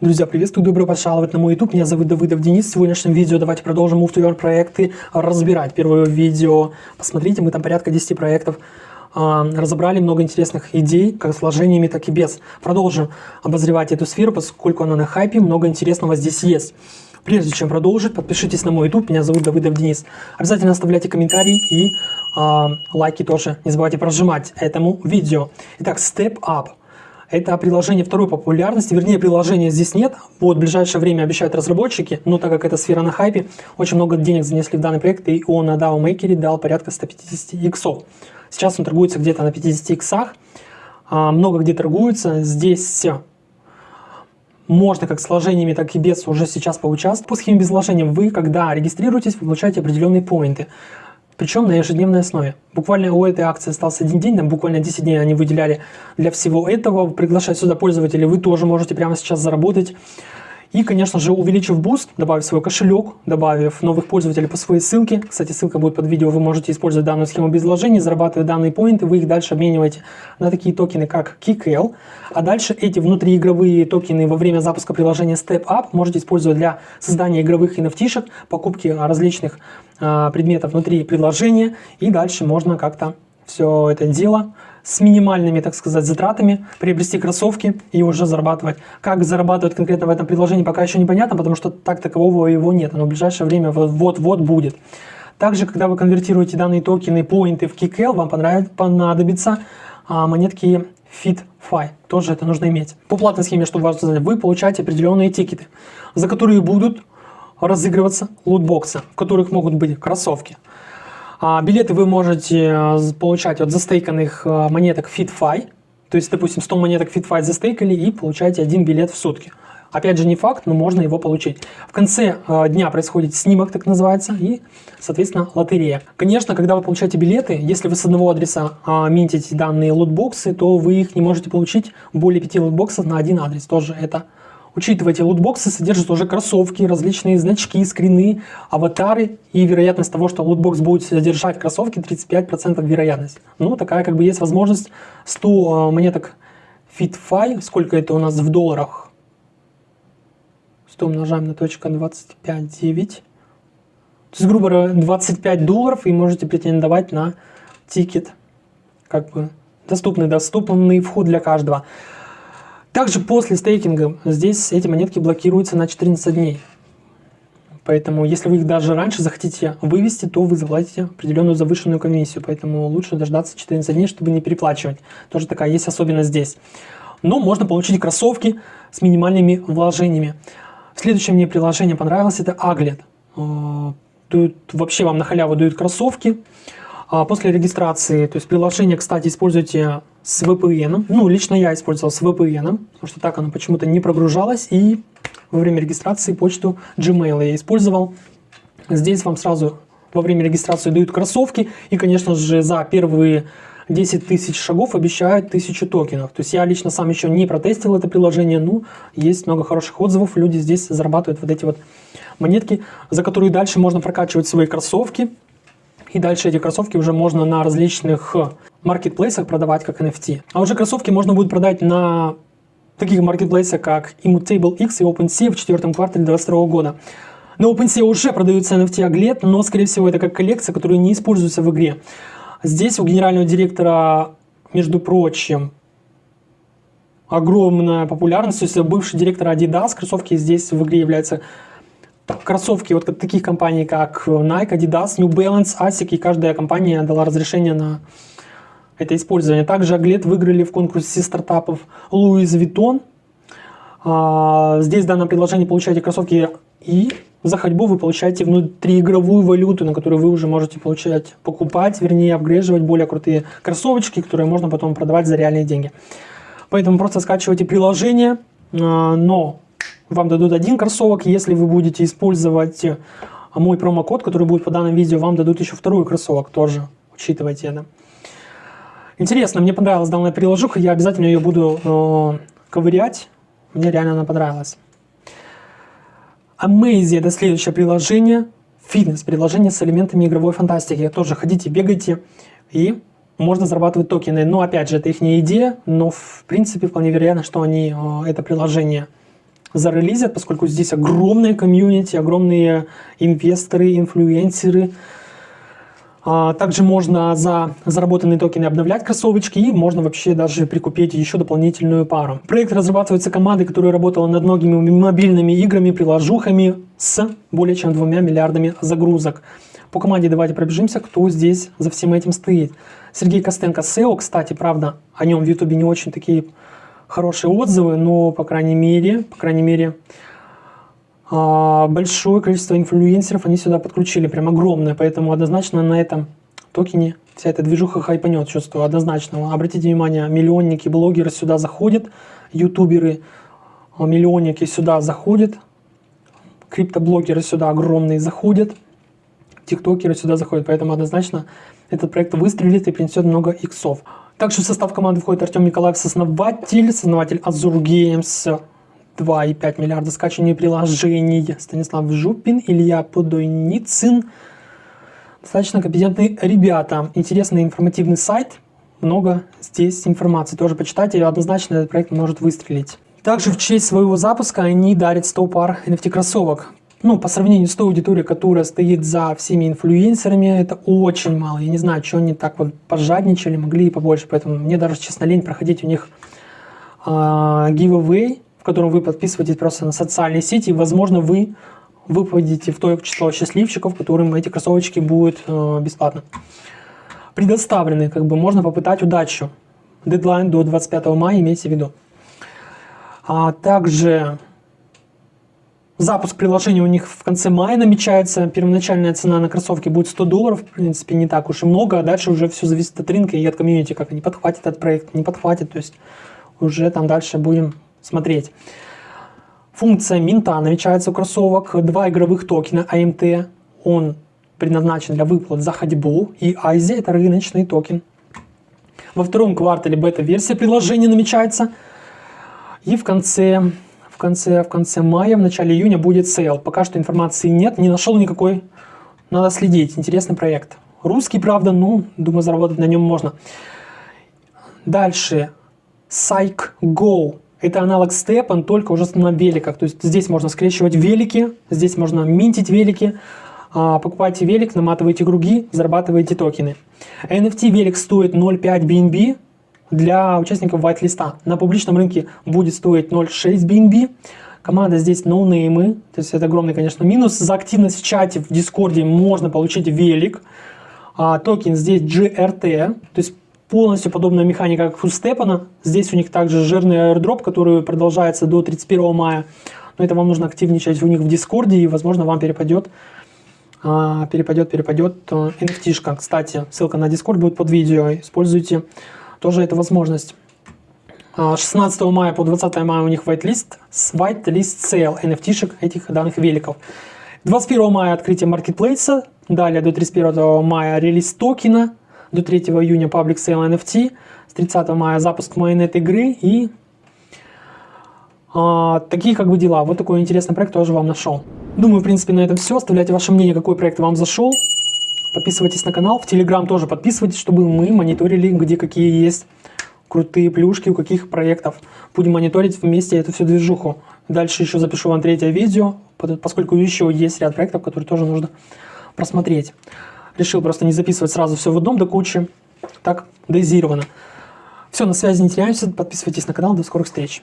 Друзья, приветствую, добро пожаловать на мой YouTube. Меня зовут Давыдов Денис. В сегодняшнем видео давайте продолжим Move to Earn проекты разбирать. Первое видео, посмотрите, мы там порядка 10 проектов а, разобрали много интересных идей, как с вложениями, так и без. Продолжим обозревать эту сферу, поскольку она на хайпе, много интересного здесь есть. Прежде чем продолжить, подпишитесь на мой YouTube, меня зовут Давыдов Денис. Обязательно оставляйте комментарии и э, лайки тоже. Не забывайте прожимать этому видео. Итак, Step Up. Это приложение второй популярности, вернее приложения здесь нет. Вот в ближайшее время обещают разработчики, но так как эта сфера на хайпе, очень много денег занесли в данный проект, и он на DAO Maker дал порядка 150 иксов. Сейчас он торгуется где-то на 50 иксах, а, много где торгуется. Здесь можно как с вложениями, так и без уже сейчас поучаствовать. По схеме без вложения вы, когда регистрируетесь, вы получаете определенные поинты причем на ежедневной основе. Буквально у этой акции остался один день, там буквально 10 дней они выделяли для всего этого. Приглашать сюда пользователей вы тоже можете прямо сейчас заработать. И, конечно же, увеличив буст, добавив свой кошелек, добавив новых пользователей по своей ссылке. Кстати, ссылка будет под видео, вы можете использовать данную схему без вложений, зарабатывать данные поинты, вы их дальше обмениваете на такие токены, как KCAL. А дальше эти внутриигровые токены во время запуска приложения Step App можете использовать для создания игровых NFT-шек, покупки различных а, предметов внутри приложения. И дальше можно как-то все это дело с минимальными, так сказать, затратами, приобрести кроссовки и уже зарабатывать. Как зарабатывать конкретно в этом приложении, пока еще непонятно, потому что так такового его нет, но в ближайшее время вот-вот будет. Также, когда вы конвертируете данные токены, поинты в KickL, вам понадобится а, монетки FitFi. Тоже это нужно иметь. По платной схеме, чтобы вас узнать, вы получаете определенные тикеты, за которые будут разыгрываться лутбоксы, в которых могут быть кроссовки, билеты вы можете э, получать от застейканных э, монеток FitFi. То есть, допустим, 100 монеток FitFi застейкали и получаете один билет в сутки. Опять же, не факт, но можно его получить. В конце э, дня происходит снимок, так называется, и, соответственно, лотерея. Конечно, когда вы получаете билеты, если вы с одного адреса э, минтите данные лутбоксы, то вы их не можете получить более 5 лутбоксов на один адрес. Тоже это Учитывайте, лутбоксы содержат уже кроссовки, различные значки, скины, аватары и вероятность того, что лутбокс будет содержать кроссовки 35% вероятность. Ну, такая как бы есть возможность 100 э, монеток FitFi, сколько это у нас в долларах? 100 умножаем на точка 25,9. То есть, грубо говоря, 25 долларов и можете претендовать на тикет. Как бы доступный, доступный вход для каждого. Также после стейкинга здесь эти монетки блокируются на 14 дней. Поэтому, если вы их даже раньше захотите вывести, то вы заплатите определенную завышенную комиссию. Поэтому лучше дождаться 14 дней, чтобы не переплачивать. Тоже такая есть особенность здесь. Но можно получить кроссовки с минимальными вложениями. Следующее мне приложение понравилось, это Aglet. А, тут вообще вам на халяву дают кроссовки. А после регистрации, то есть приложение, кстати, используйте с VPN. Ну, лично я использовал с VPN, потому что так оно почему-то не прогружалось. И во время регистрации почту Gmail я использовал. Здесь вам сразу во время регистрации дают кроссовки. И, конечно же, за первые 10 тысяч шагов обещают 1000 токенов. То есть я лично сам еще не протестил это приложение, но есть много хороших отзывов. Люди здесь зарабатывают вот эти вот монетки, за которые дальше можно прокачивать свои кроссовки. И дальше эти кроссовки уже можно на различных маркетплейсах продавать как NFT. А уже кроссовки можно будет продать на таких маркетплейсах, как Immutable X и OpenSea в четвертом квартале 2022 года. На OpenSea уже продаются NFT Aglet, но, скорее всего, это как коллекция, которая не используется в игре. Здесь у генерального директора, между прочим, огромная популярность. То есть бывший директор Adidas, кроссовки здесь в игре являются кроссовки вот таких компаний, как Nike, Adidas, New Balance, ASIC, и каждая компания дала разрешение на это использование. Также Аглет выиграли в конкурсе стартапов Louis Vuitton. А, здесь в данном приложении получаете кроссовки и за ходьбу вы получаете внутриигровую валюту, на которую вы уже можете получать, покупать, вернее, апгрейживать более крутые кроссовочки, которые можно потом продавать за реальные деньги. Поэтому просто скачивайте приложение, а, но вам дадут один кроссовок, если вы будете использовать мой промокод, который будет по данному видео, вам дадут еще второй кроссовок тоже, учитывайте это. Интересно, мне понравилась данная приложуха, я обязательно ее буду э, ковырять. Мне реально она понравилась. Amaze это следующее приложение. Фитнес-приложение с элементами игровой фантастики. Тоже ходите, бегайте и можно зарабатывать токены. Но опять же, это их не идея, но в принципе вполне вероятно, что они э, это приложение зарелизят, поскольку здесь огромная комьюнити, огромные инвесторы, инфлюенсеры. А, также можно за заработанные токены обновлять кроссовочки и можно вообще даже прикупить еще дополнительную пару. Проект разрабатывается командой, которая работала над многими мобильными играми, приложухами с более чем двумя миллиардами загрузок. По команде давайте пробежимся, кто здесь за всем этим стоит. Сергей Костенко SEO, кстати, правда, о нем в Ютубе не очень такие хорошие отзывы, но, по крайней мере, по крайней мере, большое количество инфлюенсеров они сюда подключили, прям огромное, поэтому однозначно на этом токене вся эта движуха хайпанет, чувствую, однозначно. Обратите внимание, миллионники, блогеры сюда заходят, ютуберы, а, миллионники сюда заходят, криптоблогеры сюда огромные заходят, тиктокеры сюда заходят, поэтому однозначно этот проект выстрелит и принесет много иксов. Также в состав команды входит Артем Николаев, основатель, основатель Azure Games, 2,5 миллиарда скачиваний приложений, Станислав Жупин, Илья Подойницын. Достаточно компетентные ребята, интересный информативный сайт, много здесь информации, тоже почитайте, однозначно этот проект может выстрелить. Также в честь своего запуска они дарят 100 пар NFT кроссовок ну, по сравнению с той аудиторией, которая стоит за всеми инфлюенсерами, это очень мало. Я не знаю, что они так вот пожадничали, могли и побольше. Поэтому мне даже, честно, лень проходить у них э, giveaway, в котором вы подписываетесь просто на социальные сети, и, возможно, вы выпадете в то число счастливчиков, которым эти кроссовочки будут э, бесплатно предоставлены. Как бы можно попытать удачу. Дедлайн до 25 мая, имейте в виду. А также Запуск приложения у них в конце мая намечается. Первоначальная цена на кроссовки будет 100 долларов. В принципе, не так уж и много. А дальше уже все зависит от рынка и от комьюнити, как они подхватят этот проект, не подхватят. То есть уже там дальше будем смотреть. Функция минта намечается у кроссовок. Два игровых токена AMT. Он предназначен для выплат за ходьбу. И IZI это рыночный токен. Во втором квартале бета-версия приложения намечается. И в конце конце, в конце мая, в начале июня будет sale. Пока что информации нет, не нашел никакой. Надо следить. Интересный проект. Русский, правда, ну, думаю, заработать на нем можно. Дальше. Psych Go. Это аналог Степан, только уже на великах. То есть здесь можно скрещивать велики, здесь можно минтить велики. А, покупайте велик, наматываете круги, зарабатываете токены. NFT велик стоит 0.5 BNB, для участников white-листа. На публичном рынке будет стоить 0.6 BNB. Команда здесь ноунеймы, то есть это огромный, конечно, минус. За активность в чате, в дискорде можно получить велик. А, токен здесь GRT, то есть полностью подобная механика, как у Степана. Здесь у них также жирный airdrop, который продолжается до 31 мая. Но это вам нужно активничать у них в дискорде, и, возможно, вам перепадет а, перепадет, перепадет NFT. Э, -шка. Кстати, ссылка на Discord будет под видео. Используйте тоже это возможность. 16 а, мая по 20 мая у них whitelist, whitelist sale NFT-шек этих данных великов. 21 мая открытие маркетплейса, далее до 31 мая релиз токена, до 3 июня public sale NFT, с 30 мая запуск майонет игры и а, такие как бы дела. Вот такой интересный проект тоже вам нашел. Думаю, в принципе, на этом все. Оставляйте ваше мнение, какой проект вам зашел. Подписывайтесь на канал, в Телеграм тоже подписывайтесь, чтобы мы мониторили, где какие есть крутые плюшки, у каких проектов. Будем мониторить вместе эту всю движуху. Дальше еще запишу вам третье видео, поскольку еще есть ряд проектов, которые тоже нужно просмотреть. Решил просто не записывать сразу все в одном до кучи, так дозировано. Все, на связи не теряемся, подписывайтесь на канал, до скорых встреч.